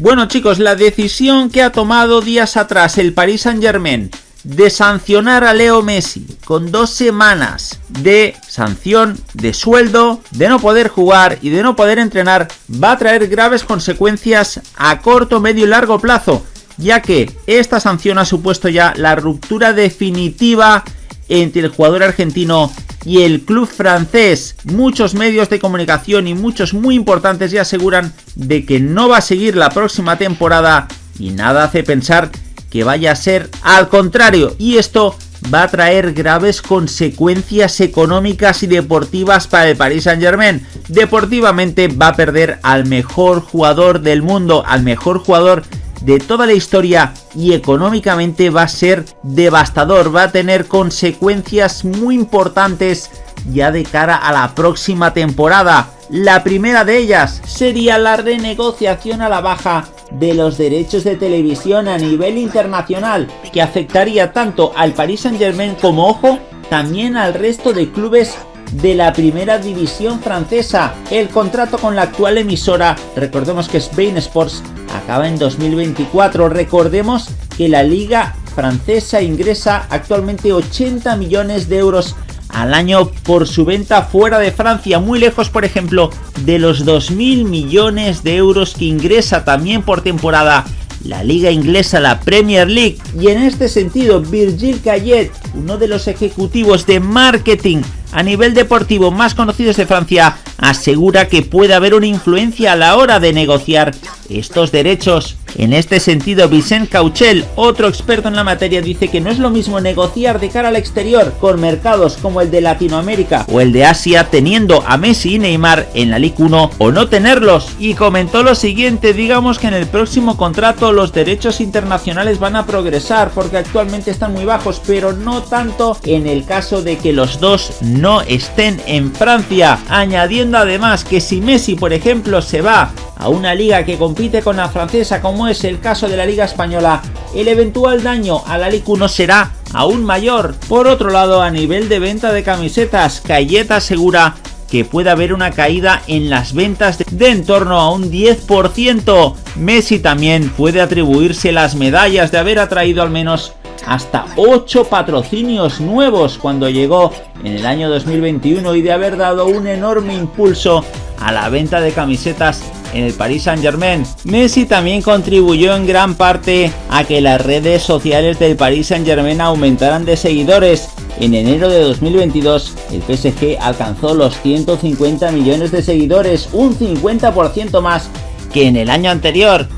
Bueno chicos, la decisión que ha tomado días atrás el Paris Saint Germain de sancionar a Leo Messi con dos semanas de sanción, de sueldo, de no poder jugar y de no poder entrenar, va a traer graves consecuencias a corto, medio y largo plazo, ya que esta sanción ha supuesto ya la ruptura definitiva entre el jugador argentino y el club francés. Muchos medios de comunicación y muchos muy importantes ya aseguran de que no va a seguir la próxima temporada y nada hace pensar que vaya a ser al contrario y esto va a traer graves consecuencias económicas y deportivas para el Paris Saint Germain. Deportivamente va a perder al mejor jugador del mundo, al mejor jugador de toda la historia y económicamente va a ser devastador, va a tener consecuencias muy importantes ya de cara a la próxima temporada. La primera de ellas sería la renegociación a la baja de los derechos de televisión a nivel internacional, que afectaría tanto al Paris Saint Germain como, ojo, también al resto de clubes de la primera división francesa. El contrato con la actual emisora, recordemos que Spain Sports, acaba en 2024. Recordemos que la liga francesa ingresa actualmente 80 millones de euros al año por su venta fuera de Francia, muy lejos por ejemplo de los 2.000 millones de euros que ingresa también por temporada la liga inglesa, la Premier League. Y en este sentido, Virgil Cayet, uno de los ejecutivos de marketing a nivel deportivo más conocidos de Francia, asegura que puede haber una influencia a la hora de negociar estos derechos. En este sentido, Vicent Cauchel, otro experto en la materia, dice que no es lo mismo negociar de cara al exterior con mercados como el de Latinoamérica o el de Asia teniendo a Messi y Neymar en la Ligue 1 o no tenerlos. Y comentó lo siguiente, digamos que en el próximo contrato los derechos internacionales van a progresar porque actualmente están muy bajos, pero no tanto en el caso de que los dos no estén en Francia, añadiendo además que si Messi por ejemplo se va a una liga que compite con la francesa como es el caso de la liga española, el eventual daño a la Liga 1 será aún mayor. Por otro lado, a nivel de venta de camisetas, Cayeta asegura que puede haber una caída en las ventas de en torno a un 10%. Messi también puede atribuirse las medallas de haber atraído al menos hasta 8 patrocinios nuevos cuando llegó en el año 2021 y de haber dado un enorme impulso a la venta de camisetas en el Paris Saint Germain. Messi también contribuyó en gran parte a que las redes sociales del Paris Saint Germain aumentaran de seguidores. En enero de 2022 el PSG alcanzó los 150 millones de seguidores, un 50% más que en el año anterior.